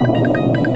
you